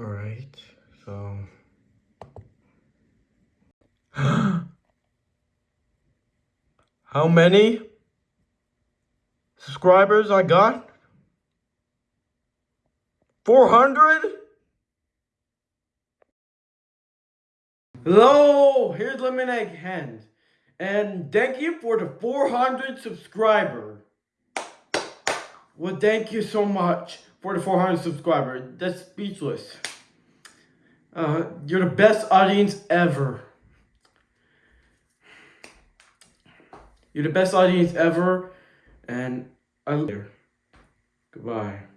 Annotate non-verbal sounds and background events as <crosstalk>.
Alright, so. <gasps> How many subscribers I got? 400? Hello, here's Lemonade Hand. And thank you for the 400 subscriber. Well, thank you so much for the 400 subscriber. That's speechless. Uh, you're the best audience ever. You're the best audience ever. And I. Love you. Goodbye.